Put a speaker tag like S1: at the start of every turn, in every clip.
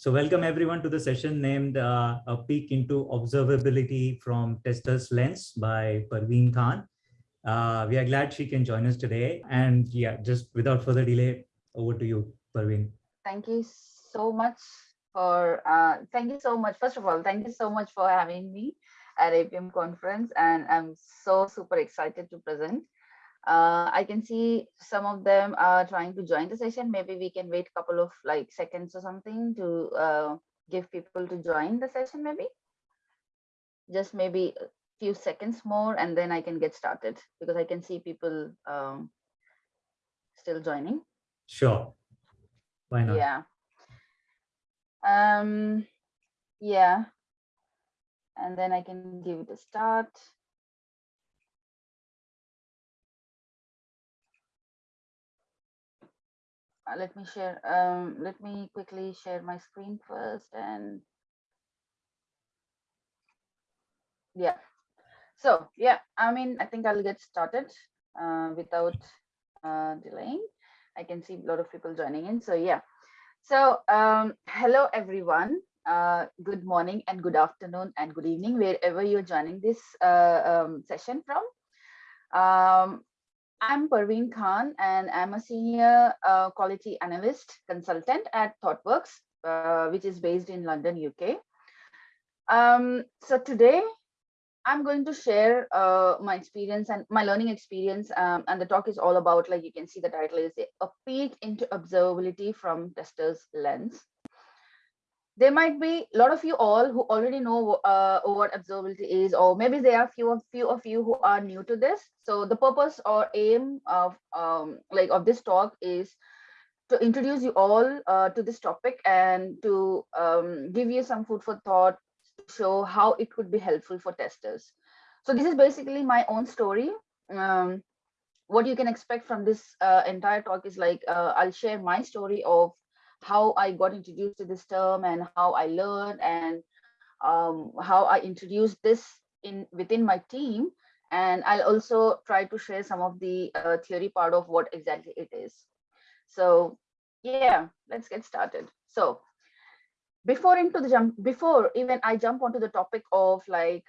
S1: So welcome everyone to the session named uh, A Peek into Observability from Tester's Lens by Parveen Khan. Uh, we are glad she can join us today. And yeah, just without further delay, over to you, Parveen.
S2: Thank you so much for, uh, thank you so much. First of all, thank you so much for having me at APM conference. And I'm so super excited to present. Uh, I can see some of them are trying to join the session. Maybe we can wait a couple of like seconds or something to uh, give people to join the session maybe. Just maybe a few seconds more and then I can get started because I can see people um, still joining.
S1: Sure. Why not?
S2: Yeah. Um, yeah. And then I can give it a start. Uh, let me share, um, let me quickly share my screen first and yeah. So yeah, I mean, I think I'll get started uh, without uh, delaying. I can see a lot of people joining in. So yeah. So um, hello, everyone. Uh, good morning and good afternoon and good evening, wherever you're joining this uh, um, session from. Um, I'm Parveen Khan and I'm a senior uh, quality analyst consultant at ThoughtWorks, uh, which is based in London, UK. Um, so today I'm going to share uh, my experience and my learning experience um, and the talk is all about like you can see the title is a peek into observability from tester's lens there might be a lot of you all who already know uh, what observability is, or maybe there are few of few of you who are new to this. So the purpose or aim of um, like of this talk is to introduce you all uh, to this topic and to um, give you some food for thought, show how it could be helpful for testers. So this is basically my own story. Um, what you can expect from this uh, entire talk is like uh, I'll share my story of how I got introduced to this term and how I learned and um, how I introduced this in within my team. And I'll also try to share some of the uh, theory part of what exactly it is. So yeah, let's get started. So before into the jump, before even I jump onto the topic of like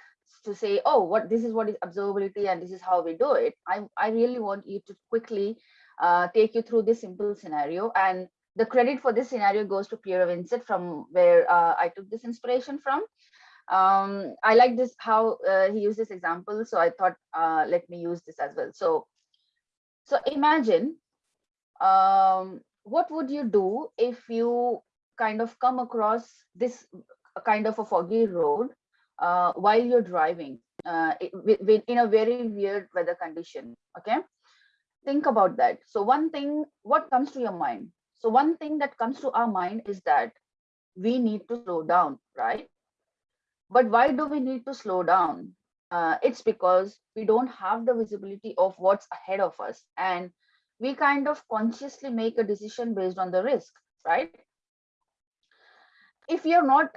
S2: to say, oh, what this is what is observability and this is how we do it. I, I really want you to quickly uh, take you through this simple scenario and the credit for this scenario goes to Pierre Vincent from where uh, I took this inspiration from. Um, I like this how uh, he used this example, so I thought uh, let me use this as well. So, so imagine um, what would you do if you kind of come across this kind of a foggy road uh, while you're driving uh, in a very weird weather condition. Okay, think about that. So one thing, what comes to your mind? So one thing that comes to our mind is that we need to slow down, right? But why do we need to slow down? Uh, it's because we don't have the visibility of what's ahead of us. And we kind of consciously make a decision based on the risk, right? If we are not,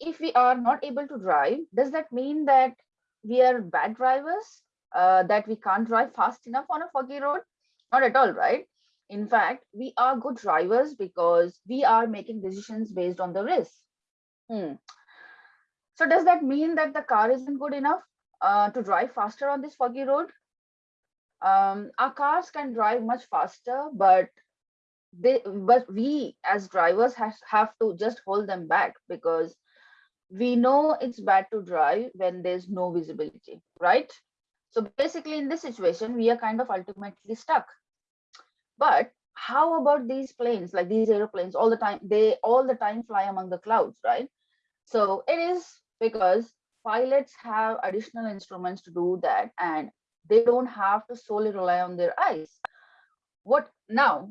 S2: if we are not able to drive, does that mean that we are bad drivers, uh, that we can't drive fast enough on a foggy road? Not at all, right? In fact, we are good drivers because we are making decisions based on the risk. Hmm. So does that mean that the car isn't good enough uh, to drive faster on this foggy road? Um, our cars can drive much faster, but they but we as drivers has, have to just hold them back because we know it's bad to drive when there's no visibility, right? So basically in this situation, we are kind of ultimately stuck but how about these planes, like these airplanes all the time, they all the time fly among the clouds, right? So it is because pilots have additional instruments to do that and they don't have to solely rely on their eyes. What now?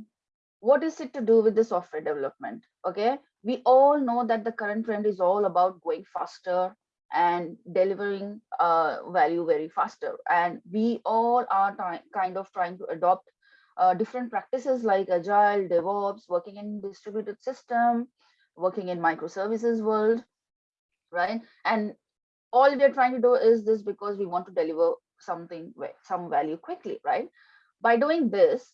S2: What is it to do with the software development? Okay, we all know that the current trend is all about going faster and delivering uh, value very faster. And we all are kind of trying to adopt uh, different practices like agile, DevOps, working in distributed system, working in microservices world, right? And all we are trying to do is this because we want to deliver something, some value quickly, right? By doing this,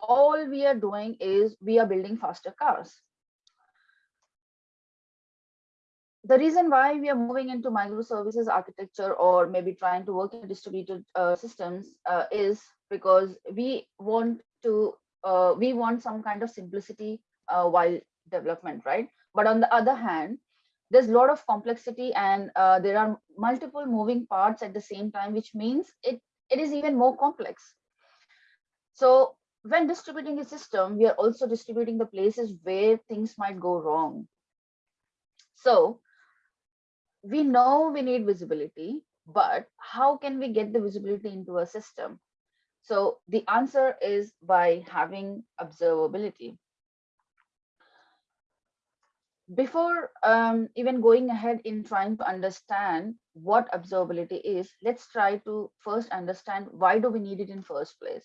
S2: all we are doing is we are building faster cars. The reason why we are moving into microservices architecture or maybe trying to work in distributed uh, systems uh, is because we want to uh, we want some kind of simplicity uh, while development right? But on the other hand there's a lot of complexity and uh, there are multiple moving parts at the same time which means it it is even more complex. So when distributing a system we are also distributing the places where things might go wrong. So we know we need visibility, but how can we get the visibility into a system? So the answer is by having observability. Before um, even going ahead in trying to understand what observability is, let's try to first understand why do we need it in first place?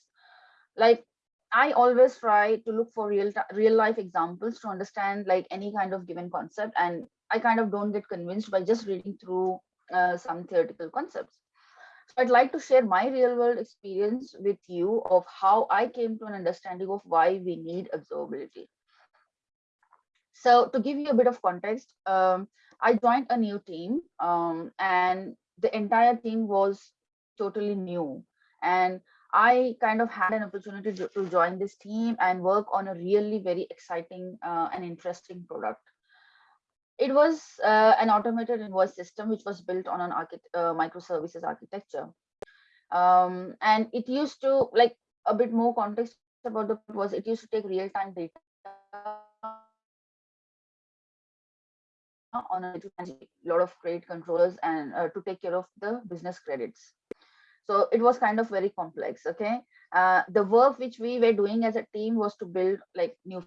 S2: Like I always try to look for real real life examples to understand like any kind of given concept and I kind of don't get convinced by just reading through uh, some theoretical concepts. So I'd like to share my real world experience with you of how I came to an understanding of why we need observability. So to give you a bit of context, um, I joined a new team um, and the entire team was totally new. And I kind of had an opportunity to, to join this team and work on a really very exciting uh, and interesting product it was uh, an automated invoice system which was built on an uh, microservices architecture. Um, and it used to like a bit more context about the was it used to take real-time data on a lot of credit controllers and uh, to take care of the business credits. So it was kind of very complex okay? Uh, the work which we were doing as a team was to build like new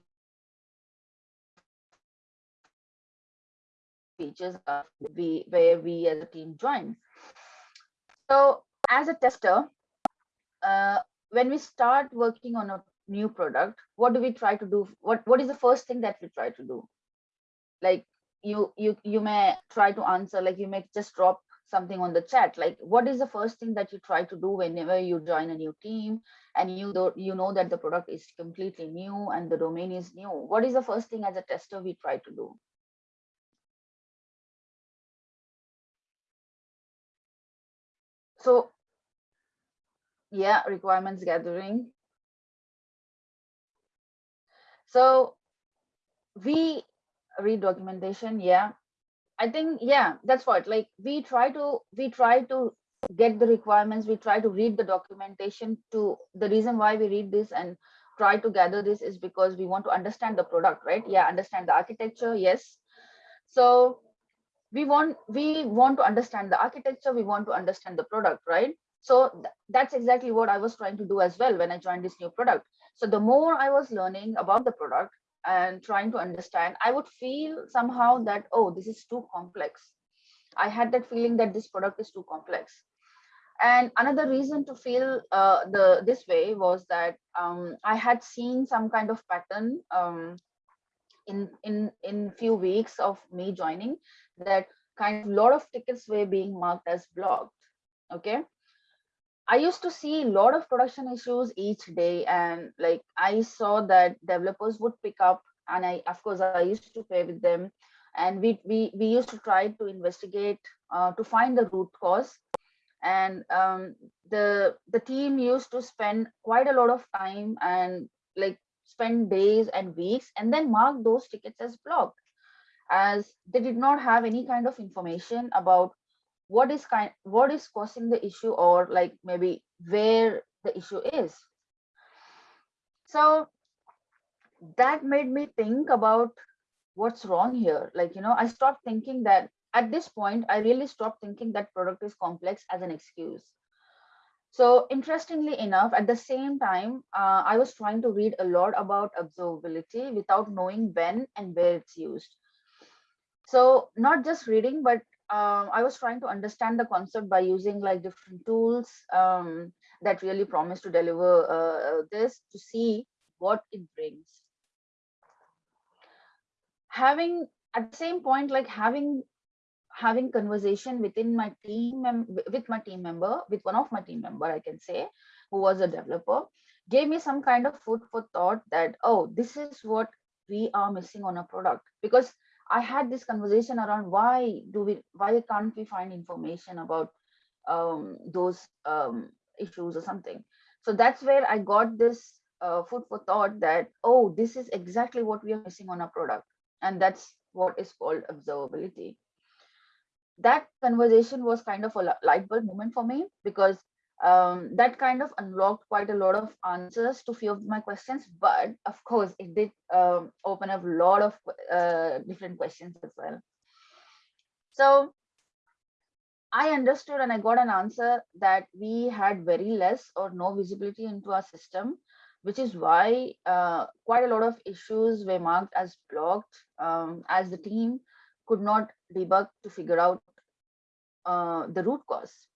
S2: features uh, we where we as a team join. So as a tester, uh, when we start working on a new product, what do we try to do? What what is the first thing that we try to do? Like you you you may try to answer, like you may just drop something on the chat like what is the first thing that you try to do whenever you join a new team and you do, you know that the product is completely new and the domain is new what is the first thing as a tester we try to do so yeah requirements gathering. So we read documentation yeah. I think yeah that's what like we try to we try to get the requirements we try to read the documentation to the reason why we read this and try to gather this is because we want to understand the product right? Yeah understand the architecture yes. So we want we want to understand the architecture we want to understand the product right? So th that's exactly what i was trying to do as well when i joined this new product. So the more i was learning about the product and trying to understand i would feel somehow that oh this is too complex. I had that feeling that this product is too complex. And another reason to feel uh, the this way was that um, i had seen some kind of pattern um, in in in few weeks of me joining that kind of lot of tickets were being marked as blocked okay? I used to see a lot of production issues each day and like i saw that developers would pick up and i of course i used to pay with them and we we, we used to try to investigate uh, to find the root cause. And um, the the team used to spend quite a lot of time and like spend days and weeks and then mark those tickets as blocked as they did not have any kind of information about what is kind what is causing the issue or like maybe where the issue is. So that made me think about what's wrong here. Like you know i stopped thinking that at this point i really stopped thinking that product is complex as an excuse. So interestingly enough at the same time uh, i was trying to read a lot about observability without knowing when and where it's used so not just reading but um, i was trying to understand the concept by using like different tools um, that really promise to deliver uh, this to see what it brings. Having at the same point like having having conversation within my team with my team member with one of my team member i can say who was a developer gave me some kind of food for thought that oh this is what we are missing on a product. Because I had this conversation around why do we, why can't we find information about um, those um, issues or something. So that's where I got this uh, food for thought that, oh, this is exactly what we are missing on our product. And that's what is called observability. That conversation was kind of a light bulb moment for me because um, that kind of unlocked quite a lot of answers to few of my questions. But of course, it did um, open up a lot of uh, different questions as well. So I understood and I got an answer that we had very less or no visibility into our system, which is why uh, quite a lot of issues were marked as blocked um, as the team could not debug to figure out uh, the root cause.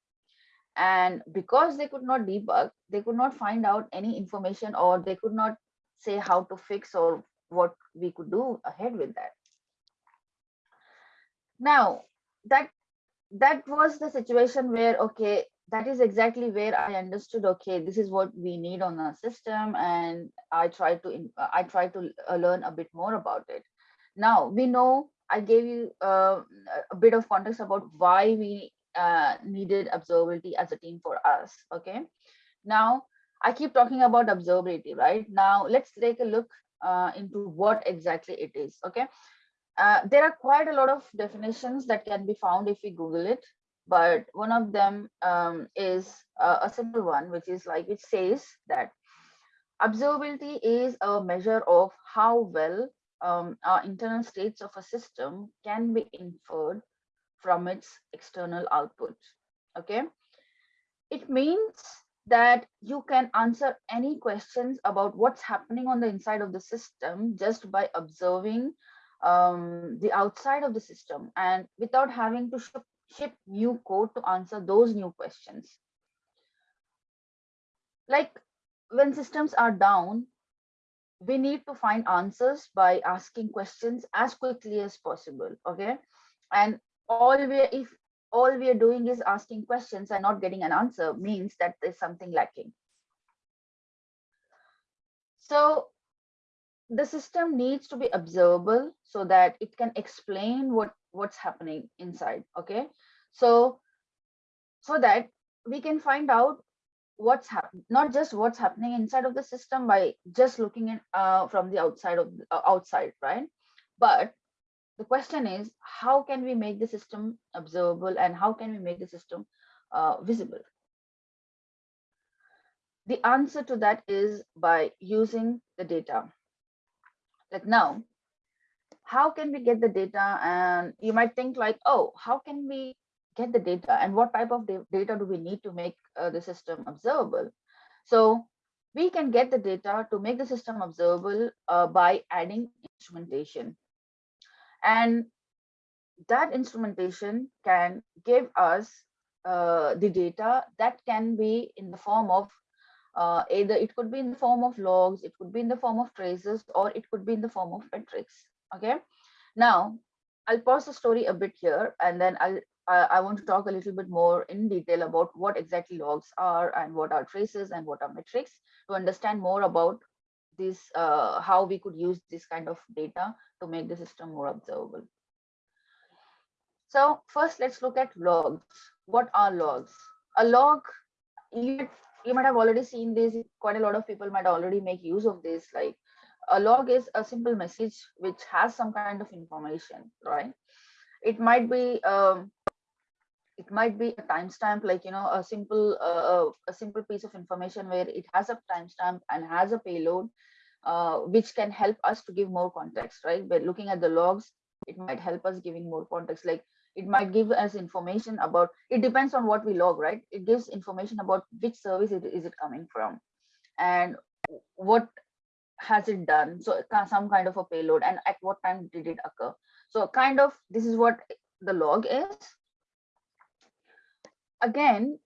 S2: And because they could not debug, they could not find out any information or they could not say how to fix or what we could do ahead with that. Now, that that was the situation where, okay, that is exactly where I understood, okay, this is what we need on our system. And I tried to, I tried to uh, learn a bit more about it. Now we know I gave you uh, a bit of context about why we uh, needed observability as a team for us. Okay. Now I keep talking about observability, right? Now let's take a look uh, into what exactly it is. Okay. Uh, there are quite a lot of definitions that can be found if we Google it, but one of them um, is uh, a simple one, which is like it says that observability is a measure of how well um, our internal states of a system can be inferred from its external output. Okay, it means that you can answer any questions about what's happening on the inside of the system just by observing um, the outside of the system and without having to ship, ship new code to answer those new questions. Like when systems are down, we need to find answers by asking questions as quickly as possible. Okay. And all we if all we are doing is asking questions and not getting an answer means that there's something lacking. So the system needs to be observable so that it can explain what what's happening inside okay so so that we can find out what's happening not just what's happening inside of the system by just looking at uh, from the outside of uh, outside right but the question is how can we make the system observable and how can we make the system uh, visible? The answer to that is by using the data. Like now how can we get the data? And you might think like oh how can we get the data? And what type of data do we need to make uh, the system observable? So we can get the data to make the system observable uh, by adding instrumentation and that instrumentation can give us uh, the data that can be in the form of uh, either it could be in the form of logs, it could be in the form of traces, or it could be in the form of metrics. Okay. Now, I'll pause the story a bit here, and then I'll I, want to talk a little bit more in detail about what exactly logs are and what are traces and what are metrics to understand more about this, uh, how we could use this kind of data to make the system more observable. So first, let's look at logs. What are logs? A log, you you might have already seen this quite a lot of people might already make use of this like a log is a simple message which has some kind of information right it might be um, it might be a timestamp like you know a simple uh, uh, a simple piece of information where it has a timestamp and has a payload uh, which can help us to give more context right? But looking at the logs it might help us giving more context. Like it might give us information about it depends on what we log right? It gives information about which service it, is it coming from and what has it done. So some kind of a payload and at what time did it occur. So kind of this is what the log is again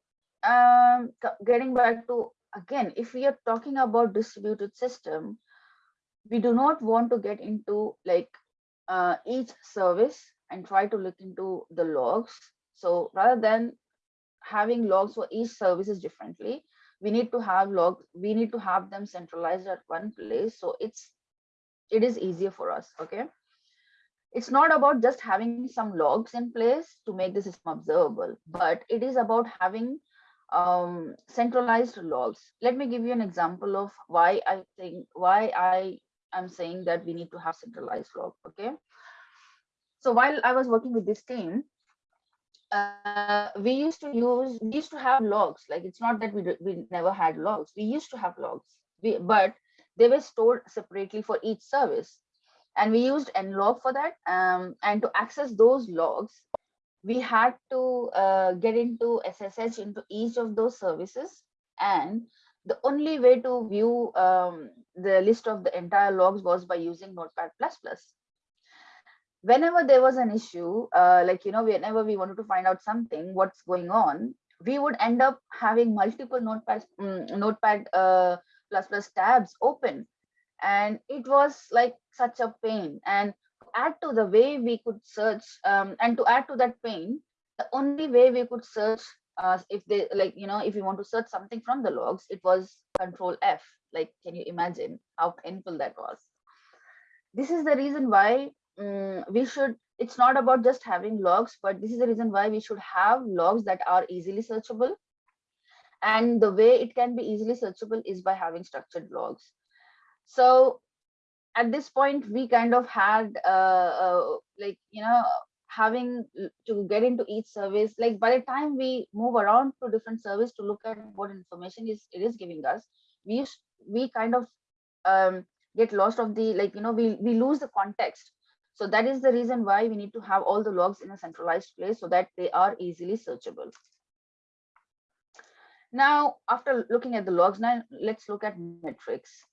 S2: um getting back to again if we are talking about distributed system we do not want to get into like uh, each service and try to look into the logs. So rather than having logs for each services differently, we need to have logs, we need to have them centralized at one place. So it's it is easier for us. Okay. It's not about just having some logs in place to make the system observable, but it is about having um, centralized logs. Let me give you an example of why I think why I am saying that we need to have centralized log. Okay. So while I was working with this team, uh, we used to use we used to have logs. Like it's not that we we never had logs. We used to have logs, we, but they were stored separately for each service and we used nlog for that. Um, and to access those logs we had to uh, get into ssh into each of those services. And the only way to view um, the list of the entire logs was by using notepad. Plus plus whenever there was an issue uh, like you know whenever we wanted to find out something what's going on we would end up having multiple notepad um, notepad uh, plus plus tabs open and it was like such a pain. And add to the way we could search um, and to add to that pain the only way we could search uh, if they like you know if you want to search something from the logs it was control f. Like can you imagine how painful that was? This is the reason why um, we should it's not about just having logs but this is the reason why we should have logs that are easily searchable. And the way it can be easily searchable is by having structured logs so at this point we kind of had uh, uh, like you know having to get into each service. Like by the time we move around to different service to look at what information is it is giving us we we kind of um, get lost of the like you know we we lose the context. So that is the reason why we need to have all the logs in a centralized place so that they are easily searchable. Now after looking at the logs now let's look at metrics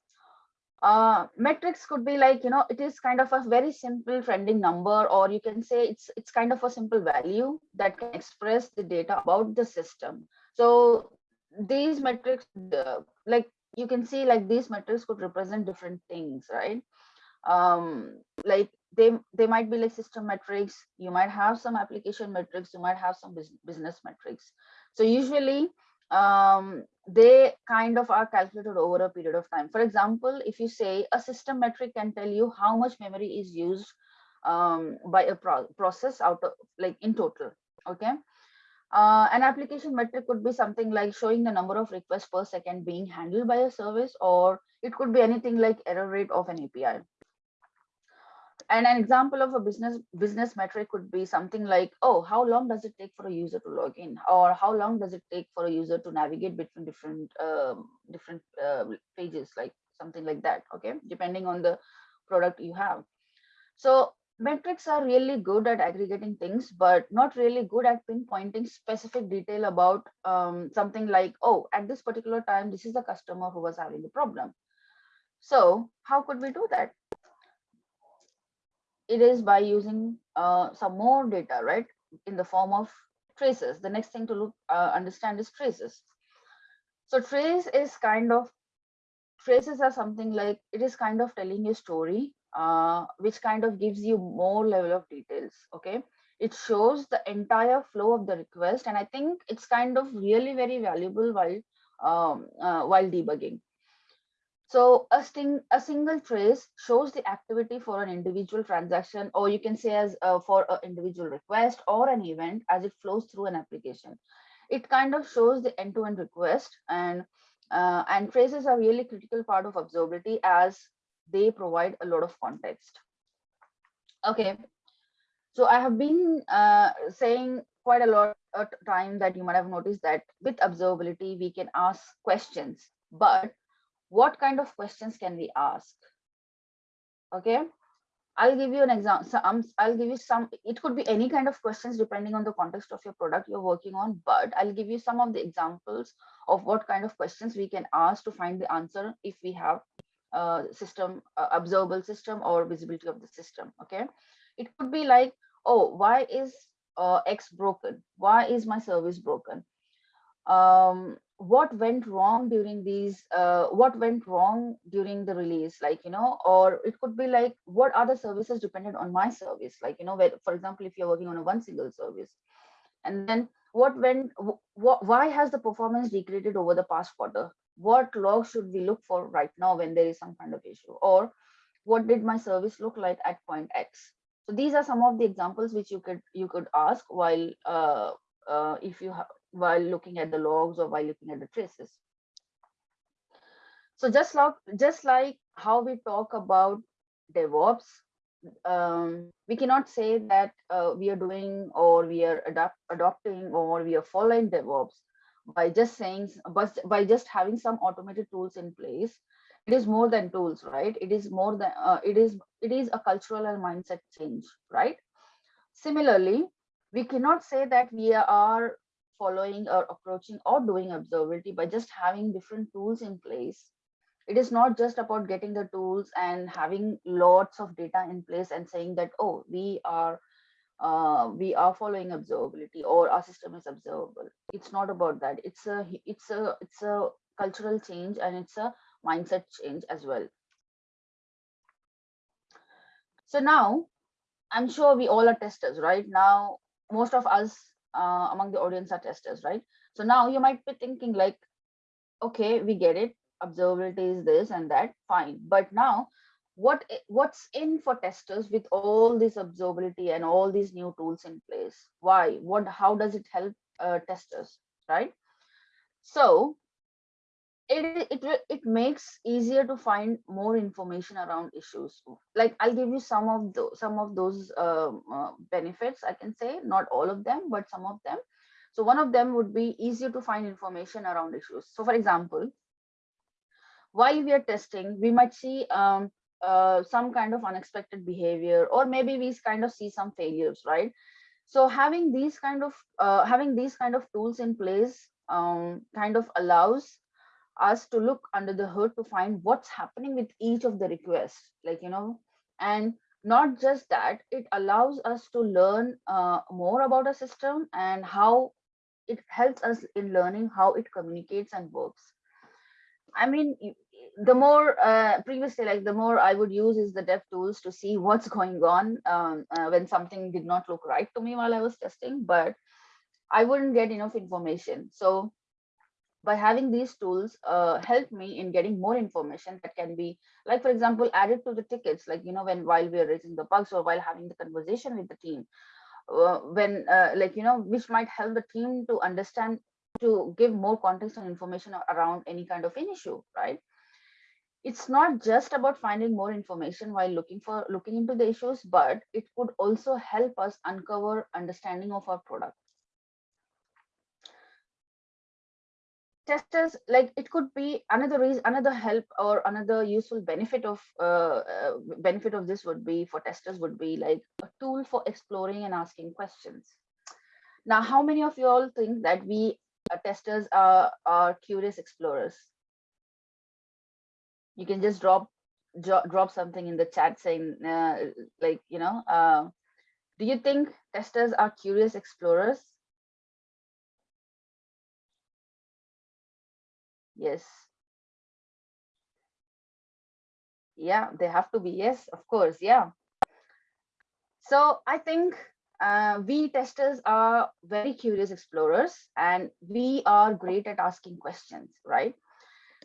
S2: uh, metrics could be like you know it is kind of a very simple trending number or you can say it's it's kind of a simple value that can express the data about the system. So these metrics uh, like you can see like these metrics could represent different things right? Um like they they might be like system metrics. You might have some application metrics. You might have some business metrics. So usually um, they kind of are calculated over a period of time. For example, if you say a system metric can tell you how much memory is used um, by a pro process out of like in total, okay? Uh, an application metric could be something like showing the number of requests per second being handled by a service, or it could be anything like error rate of an API and an example of a business business metric could be something like oh how long does it take for a user to log in? Or how long does it take for a user to navigate between different um, different uh, pages like something like that okay? Depending on the product you have. So metrics are really good at aggregating things but not really good at pinpointing specific detail about um, something like oh at this particular time this is the customer who was having the problem. So how could we do that it is by using uh, some more data, right, in the form of traces. The next thing to look uh, understand is traces. So trace is kind of traces are something like it is kind of telling a story, uh, which kind of gives you more level of details. Okay, it shows the entire flow of the request, and I think it's kind of really very valuable while um, uh, while debugging. So a, sting, a single trace shows the activity for an individual transaction, or you can say as uh, for an individual request or an event as it flows through an application. It kind of shows the end-to-end -end request and uh, and traces are really critical part of observability as they provide a lot of context. Okay, so I have been uh, saying quite a lot of time that you might have noticed that with observability, we can ask questions, but what kind of questions can we ask? Okay? I'll give you an example so, um, i'll give you some it could be any kind of questions depending on the context of your product you're working on but i'll give you some of the examples of what kind of questions we can ask to find the answer if we have a system uh, observable system or visibility of the system okay? It could be like oh why is uh, x broken? Why is my service broken? Um what went wrong during these uh, what went wrong during the release like you know or it could be like what other services depended on my service? Like you know where, for example if you're working on a one single service and then what went what why has the performance degraded over the past quarter? What log should we look for right now when there is some kind of issue? Or what did my service look like at point x? So these are some of the examples which you could you could ask while uh, uh, if you while looking at the logs or while looking at the traces. So just like just like how we talk about DevOps, um, we cannot say that uh, we are doing or we are adapt, adopting or we are following DevOps by just saying, but by just having some automated tools in place. It is more than tools, right? It is more than uh, it is. It is a cultural and mindset change, right? Similarly, we cannot say that we are following or approaching or doing observability by just having different tools in place. It is not just about getting the tools and having lots of data in place and saying that oh we are uh, we are following observability or our system is observable. It's not about that. It's a it's a it's a cultural change and it's a mindset change as well. So now i'm sure we all are testers right? Now most of us uh, among the audience are testers right? So now you might be thinking like okay we get it. Observability is this and that. Fine. But now what what's in for testers with all this observability and all these new tools in place? Why? What how does it help uh, testers right? So it, it it makes easier to find more information around issues. Like i'll give you some of those some of those uh, uh, benefits i can say. Not all of them but some of them. So one of them would be easier to find information around issues. So for example while we are testing, we might see um, uh, some kind of unexpected behavior, or maybe we kind of see some failures, right? So having these kind of uh, having these kind of tools in place um, kind of allows us to look under the hood to find what's happening with each of the requests, like you know, and not just that, it allows us to learn uh, more about a system and how it helps us in learning how it communicates and works. I mean, the more uh, previously, like the more I would use is the dev tools to see what's going on um, uh, when something did not look right to me while I was testing, but I wouldn't get enough information. So by having these tools uh, help me in getting more information that can be like, for example, added to the tickets, like, you know, when while we are raising the bugs or while having the conversation with the team, uh, when uh, like, you know, which might help the team to understand to give more context and information around any kind of an issue, right? It's not just about finding more information while looking for looking into the issues, but it could also help us uncover understanding of our product. Testers, like it could be another reason, another help or another useful benefit of uh, uh, benefit of this would be for testers would be like a tool for exploring and asking questions. Now, how many of you all think that we uh, testers are, are curious explorers. You can just drop drop something in the chat saying uh, like, you know, uh, do you think testers are curious explorers? Yes. Yeah, they have to be. Yes, of course. Yeah. So I think uh, we testers are very curious explorers and we are great at asking questions, right?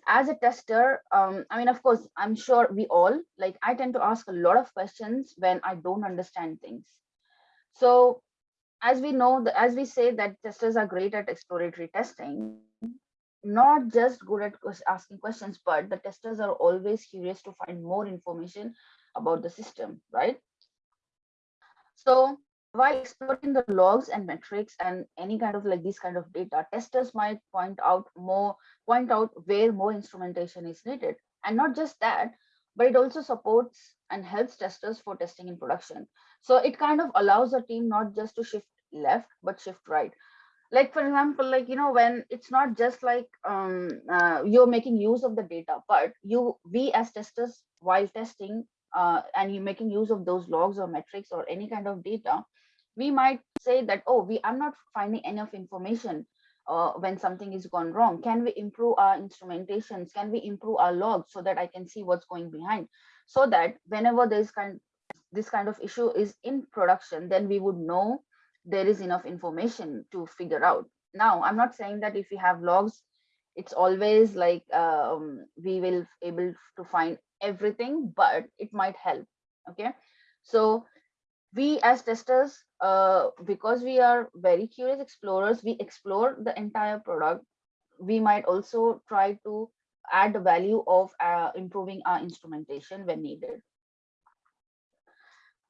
S2: As a tester, um, I mean, of course, I'm sure we all, like I tend to ask a lot of questions when I don't understand things. So as we know, as we say that testers are great at exploratory testing, not just good at asking questions, but the testers are always curious to find more information about the system, right? So while exploring the logs and metrics and any kind of like these kind of data, testers might point out more, point out where more instrumentation is needed. And not just that, but it also supports and helps testers for testing in production. So it kind of allows a team not just to shift left, but shift right. Like for example, like, you know, when it's not just like um, uh, you're making use of the data, but you, we as testers while testing uh, and you're making use of those logs or metrics or any kind of data, we might say that, oh, we I'm not finding enough information uh, when something is gone wrong. Can we improve our instrumentations? Can we improve our logs so that I can see what's going behind? So that whenever there's kind this kind of issue is in production, then we would know there is enough information to figure out. Now, I'm not saying that if we have logs, it's always like um, we will able to find everything, but it might help. Okay, so we as testers, uh, because we are very curious explorers, we explore the entire product. We might also try to add the value of uh, improving our instrumentation when needed.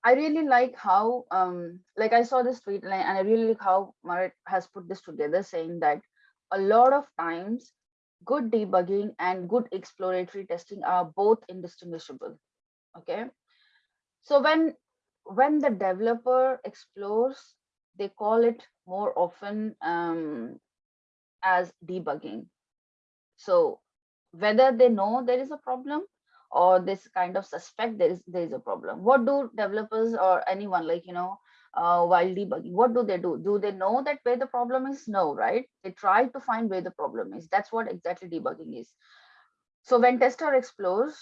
S2: I really like how, um, like I saw this tweet and I really like how Maaret has put this together saying that a lot of times good debugging and good exploratory testing are both indistinguishable. Okay. So when when the developer explores, they call it more often um, as debugging. So whether they know there is a problem or this kind of suspect there is there is a problem. What do developers or anyone like you know uh, while debugging what do they do? Do they know that where the problem is? No right? They try to find where the problem is. That's what exactly debugging is. So when tester explores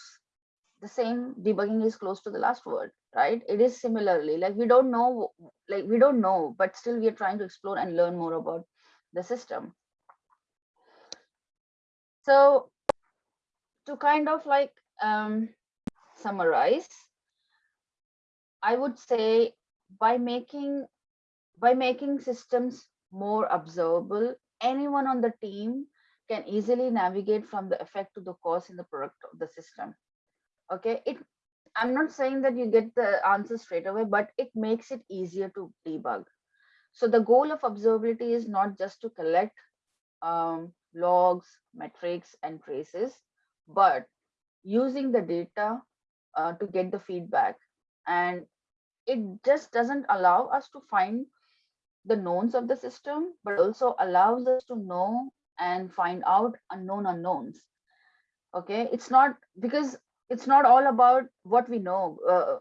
S2: the same debugging is close to the last word right? It is similarly like we don't know like we don't know but still we are trying to explore and learn more about the system. So to kind of like um, summarize, I would say by making by making systems more observable, anyone on the team can easily navigate from the effect to the cause in the product of the system. Okay, it I'm not saying that you get the answer straight away, but it makes it easier to debug. So the goal of observability is not just to collect um, logs, metrics, and traces, but using the data uh, to get the feedback. And it just doesn't allow us to find the knowns of the system, but also allows us to know and find out unknown unknowns. Okay, it's not because it's not all about what we know, uh,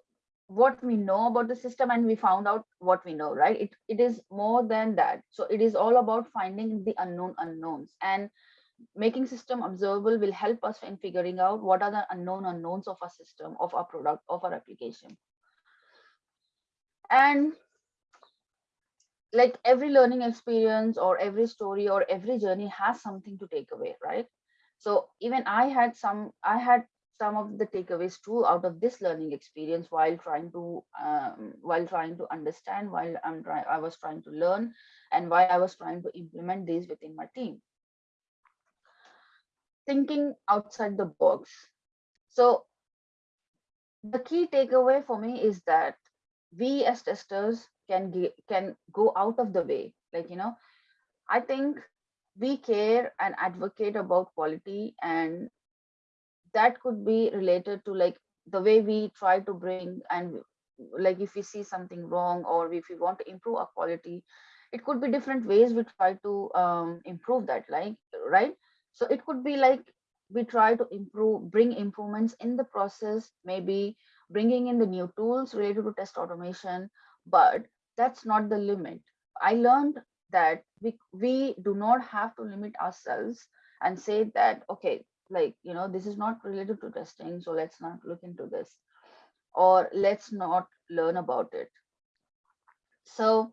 S2: what we know about the system and we found out what we know, right? It, it is more than that. So it is all about finding the unknown unknowns. And making system observable will help us in figuring out what are the unknown unknowns of our system, of our product, of our application. And like every learning experience or every story or every journey has something to take away, right? So even I had some, I had some of the takeaways too out of this learning experience while trying to um, while trying to understand while I'm trying I was trying to learn and while I was trying to implement these within my team thinking outside the box. So the key takeaway for me is that we as testers can can go out of the way. Like, you know, I think we care and advocate about quality and that could be related to like the way we try to bring and like if we see something wrong or if we want to improve our quality it could be different ways we try to um, improve that like right so it could be like we try to improve, bring improvements in the process, maybe bringing in the new tools related to test automation, but that's not the limit. I learned that we, we do not have to limit ourselves and say that, okay, like, you know, this is not related to testing, so let's not look into this or let's not learn about it. So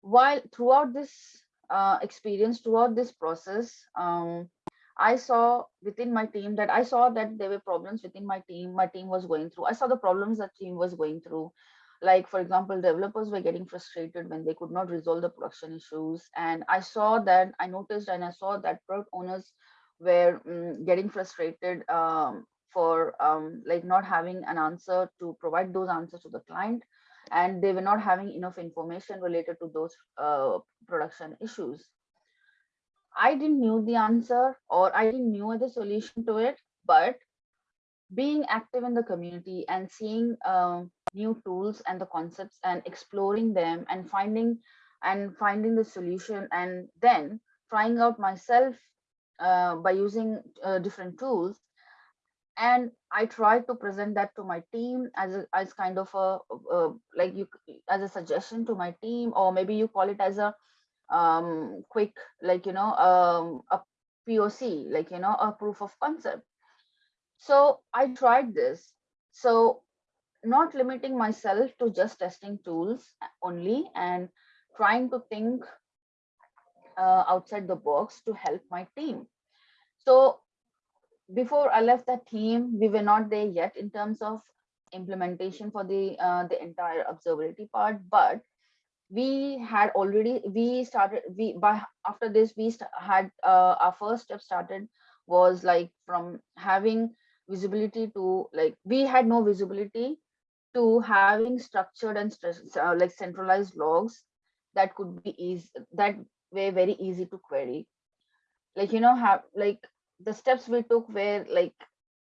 S2: while throughout this uh, experience, throughout this process, um, I saw within my team that I saw that there were problems within my team. My team was going through. I saw the problems that team was going through. Like, for example, developers were getting frustrated when they could not resolve the production issues. And I saw that, I noticed and I saw that product owners were um, getting frustrated um, for um, like not having an answer to provide those answers to the client. And they were not having enough information related to those uh, production issues. I didn't knew the answer or I didn't knew the solution to it, but being active in the community and seeing uh, new tools and the concepts and exploring them and finding and finding the solution and then trying out myself uh, by using uh, different tools and i try to present that to my team as a, as kind of a, a like you as a suggestion to my team or maybe you call it as a um, quick, like, you know, um, a POC, like, you know, a proof of concept. So I tried this. So not limiting myself to just testing tools only and trying to think uh, outside the box to help my team. So before I left that team, we were not there yet in terms of implementation for the uh, the entire observability part, but we had already we started we by after this we had uh, our first step started was like from having visibility to like we had no visibility to having structured and uh, like centralized logs that could be easy that were very easy to query. Like you know have like the steps we took were like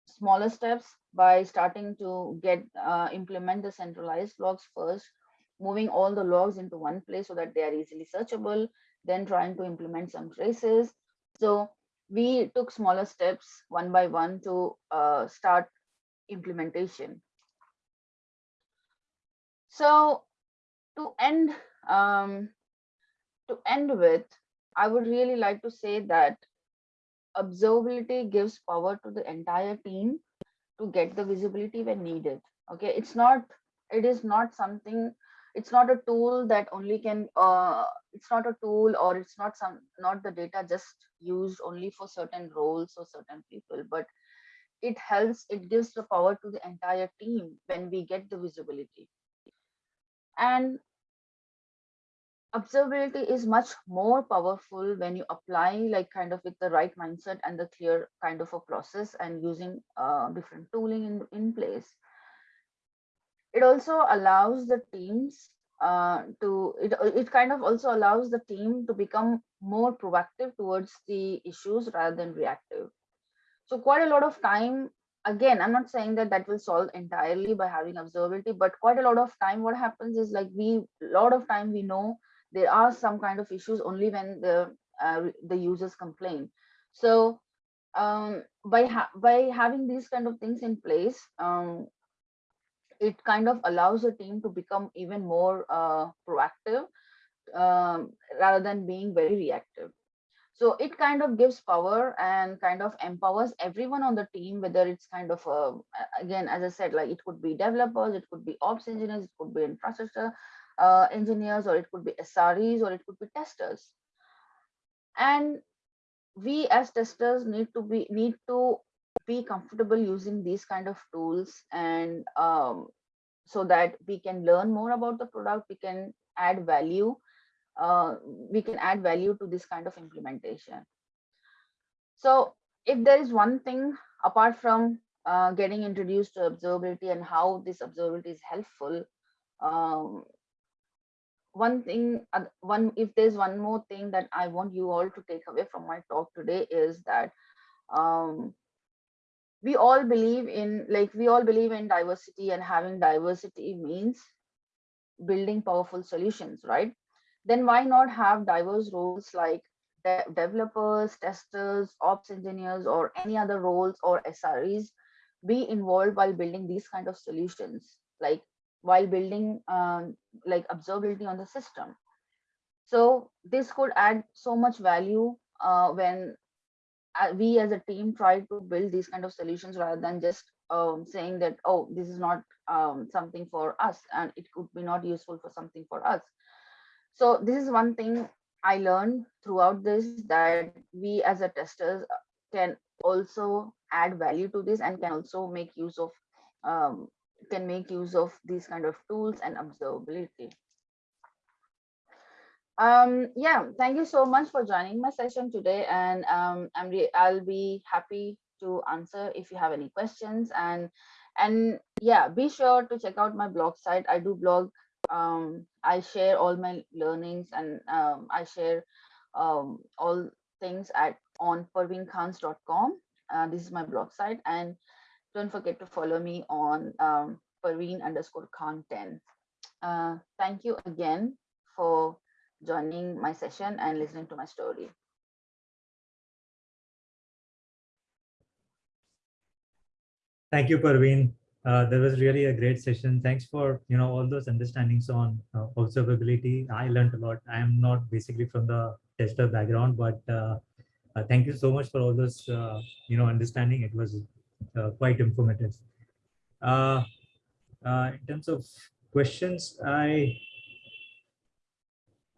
S2: smaller steps by starting to get uh, implement the centralized logs first moving all the logs into one place so that they are easily searchable then trying to implement some traces. So we took smaller steps one by one to uh, start implementation. So to end um, to end with, I would really like to say that observability gives power to the entire team to get the visibility when needed. Okay, it's not, it is not something, it's not a tool that only can, uh, it's not a tool or it's not some, not the data just used only for certain roles or certain people, but it helps, it gives the power to the entire team when we get the visibility and observability is much more powerful when you apply like kind of with the right mindset and the clear kind of a process and using uh, different tooling in, in place. It also allows the teams uh, to, it, it kind of also allows the team to become more proactive towards the issues rather than reactive. So quite a lot of time again i'm not saying that that will solve entirely by having observability but quite a lot of time what happens is like we a lot of time we know there are some kind of issues only when the uh, the users complain. So um, by ha by having these kind of things in place um, it kind of allows a team to become even more uh, proactive um, rather than being very reactive. So it kind of gives power and kind of empowers everyone on the team whether it's kind of a, again as i said like it could be developers it could be ops engineers it could be infrastructure uh, engineers or it could be sres or it could be testers and we as testers need to be need to be comfortable using these kind of tools and um, so that we can learn more about the product we can add value uh, we can add value to this kind of implementation. So if there is one thing apart from uh, getting introduced to observability and how this observability is helpful, um, one thing, one if there's one more thing that I want you all to take away from my talk today is that um, we all believe in like we all believe in diversity and having diversity means building powerful solutions, right? then why not have diverse roles like de developers, testers, ops engineers, or any other roles or SREs be involved while building these kind of solutions, like while building um, like observability on the system. So this could add so much value uh, when uh, we as a team try to build these kind of solutions rather than just um, saying that, oh, this is not um, something for us and it could be not useful for something for us so this is one thing i learned throughout this that we as a testers uh, can also add value to this and can also make use of um, can make use of these kind of tools and observability um yeah thank you so much for joining my session today and um i'll be happy to answer if you have any questions and and yeah be sure to check out my blog site i do blog um, I share all my learnings and um, I share um, all things at on parveenkhans.com. Uh, this is my blog site and don't forget to follow me on um, Parveen underscore Khan 10. Uh, thank you again for joining my session and listening to my story.
S1: Thank you, Parveen. Uh, that was really a great session. Thanks for you know all those understandings on uh, observability. I learned a lot. I am not basically from the tester background, but uh, uh thank you so much for all those uh, you know understanding. It was uh, quite informative. In terms of questions, I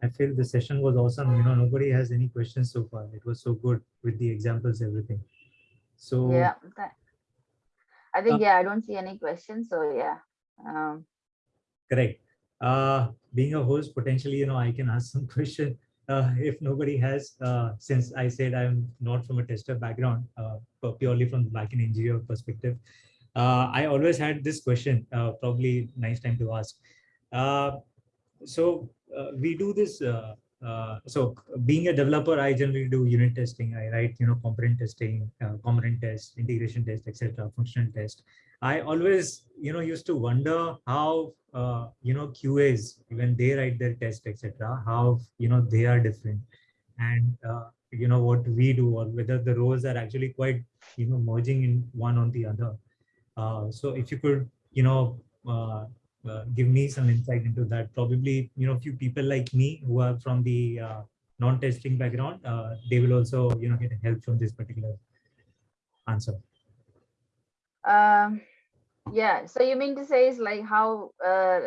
S1: I feel the session was awesome. You know, nobody has any questions so far. It was so good with the examples, everything. So
S2: yeah. I think,
S1: Uh,
S2: yeah, I don't see any questions. So yeah. Um,
S1: Correct. Uh, being a host, potentially, you know, I can ask some question uh, if nobody has, uh, since I said I'm not from a tester background, uh, purely from the backend engineer perspective. Uh, I always had this question, uh, probably nice time to ask. Uh, so uh, we do this. Uh, uh, so being a developer, I generally do unit testing. I write, you know, component testing, component test, integration test, etc., functional test. I always, you know, used to wonder how, you know, QAs, when they write their test, etc., how, you know, they are different. And, you know, what we do or whether the roles are actually quite, you know, merging in one on the other. Uh, so if you could, you know, uh, uh, give me some insight into that, probably, you know, a few people like me who are from the non-testing background, they will also, you know, get help from this particular answer.
S2: um, yeah. So you mean to say is like how, uh,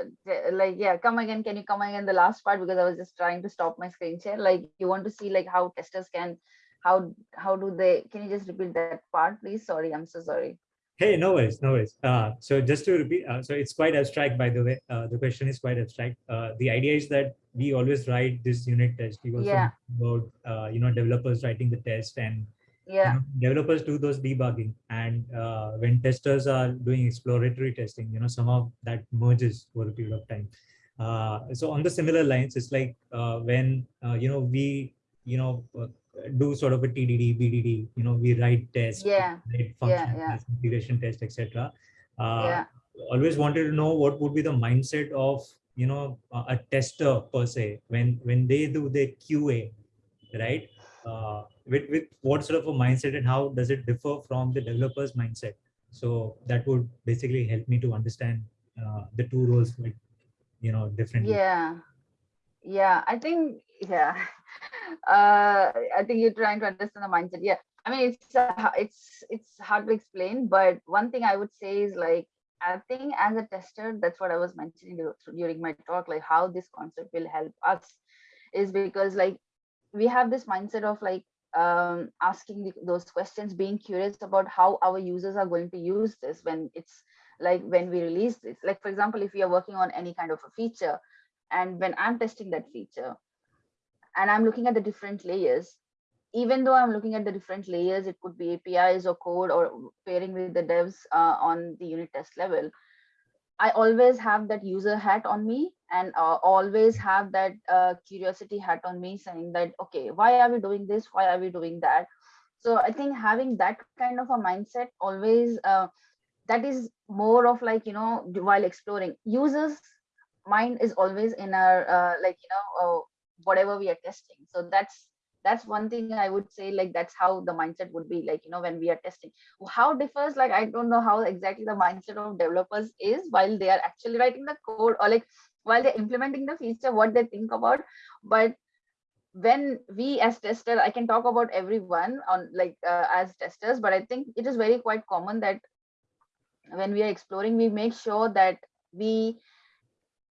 S2: like, yeah, come again. Can you come again the last part? Because I was just trying to stop my screen share. Like you want to see like how testers can, how, how do they, can you just repeat that part, please? Sorry, I'm so sorry.
S1: Hey, no worries, no worries. Uh, so just to repeat, uh, so it's quite abstract, by the way. Uh, the question is quite abstract. Uh, the idea is that we always write this unit test. We also
S2: Yeah.
S1: about, uh, you know, developers writing the test and you
S2: Yeah.
S1: know, developers do those debugging. And uh, when testers are doing exploratory testing, you know, some of that merges over a period of time. Uh, so on the similar lines, it's like uh, when, uh, you know, we, you know, uh, do sort of a TDD, BDD, you know, we write tests,
S2: Yeah,
S1: write function
S2: yeah.
S1: test, integration test, etc. Uh,
S2: Yeah.
S1: Always wanted to know what would be the mindset of, you know, a tester per se, when, when they do their QA, right? Uh, with, with what sort of a mindset and how does it differ from the developer's mindset? So that would basically help me to understand uh, the two roles, like, you know, differently.
S2: Yeah. Yeah. I think, yeah. Uh, I think you're trying to understand the mindset. Yeah. I mean, it's, uh, it's, it's hard to explain, but one thing I would say is like, I think as a tester, that's what I was mentioning during my talk, like how this concept will help us is because like we have this mindset of like um, asking the, those questions, being curious about how our users are going to use this when it's like when we release this. Like for example, if we are working on any kind of a feature, and when I'm testing that feature, and I'm looking at the different layers, even though I'm looking at the different layers, it could be APIs or code or pairing with the devs uh, on the unit test level. I always have that user hat on me and uh, always have that uh, curiosity hat on me saying that, okay, why are we doing this? Why are we doing that? So I think having that kind of a mindset always, uh, that is more of like, you know, while exploring users mind is always in our, uh, like, you know, uh, whatever we are testing. So that's, that's one thing I would say, like, that's how the mindset would be like, you know, when we are testing how differs like i don't know how exactly the mindset of developers is while they are actually writing the code or like while they're implementing the feature what they think about but when we as tester i can talk about everyone on like uh, as testers but i think it is very quite common that when we are exploring we make sure that we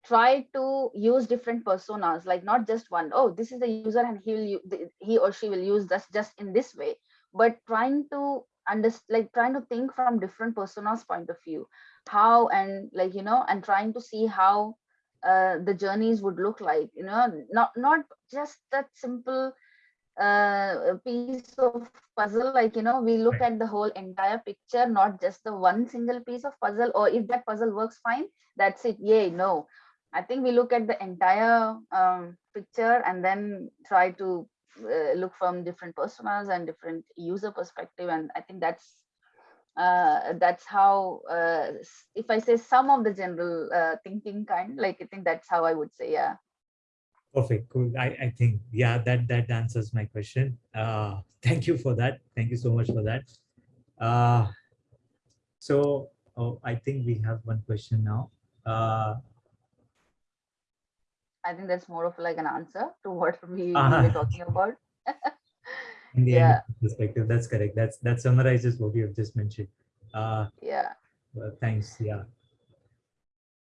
S2: try to use different personas like not just one oh this is the user and he will he or she will use this just in this way but trying to understand like trying to think from different personas point of view how and like you know and trying to see how uh, the journeys would look like you know not not just that simple uh, piece of puzzle like you know we look
S1: Right.
S2: at the whole entire picture not just the one single piece of puzzle or if that puzzle works fine that's it yay no i think we look at the entire um, picture and then try to uh, look from different personas and different user perspective and i think that's uh, that's how uh, if i say some of the general uh, thinking kind like i think that's how i would say yeah
S1: Perfect, cool. I, I think, yeah, that, that answers my question. Uh, thank you for that. Thank you so much for that. Uh, so oh, I think we have one question now. Uh,
S2: i think that's more of like an answer to what we, we
S1: Ah.
S2: were talking about
S1: in the
S2: Yeah.
S1: perspective, that's correct. That's that summarizes what you have just mentioned. Uh,
S2: yeah
S1: well, thanks. Yeah.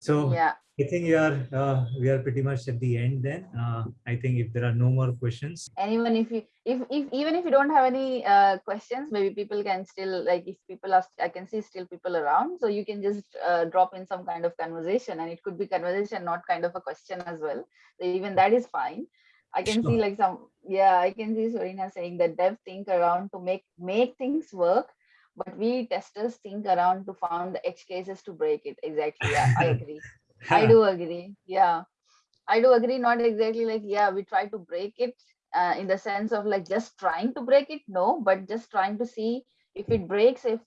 S1: So
S2: yeah
S1: I think we are uh, we are pretty much at the end. Then. Uh, I think if there are no more questions,
S2: anyone if you if, if even if you don't have any uh, questions maybe people can still like if people are i can see still people around. So you can just uh, drop in some kind of conversation and it could be conversation not kind of a question as well. So even that is fine. I can
S1: Sure.
S2: see like some yeah i can see Sorina saying that dev think around to make make things work but we testers think around to find the edge cases to break it. Exactly. Yeah i agree I do agree. Yeah, I do agree. Not exactly like, yeah, we try to break it uh, in the sense of like just trying to break it. No, but just trying to see if it breaks, if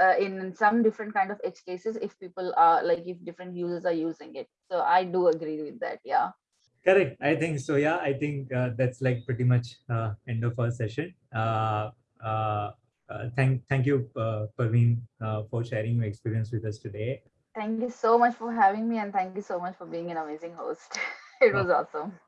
S2: uh, in some different kind of edge cases, if people are like, if different users are using it. So I do agree with that. Yeah.
S1: Correct. I think so. Yeah, I think uh, that's like pretty much uh, end of our session. Uh, uh, uh, thank thank you, uh, Parveen, uh, for sharing your experience with us today.
S2: Thank you so much for having me and thank you so much for being an amazing host. it was awesome.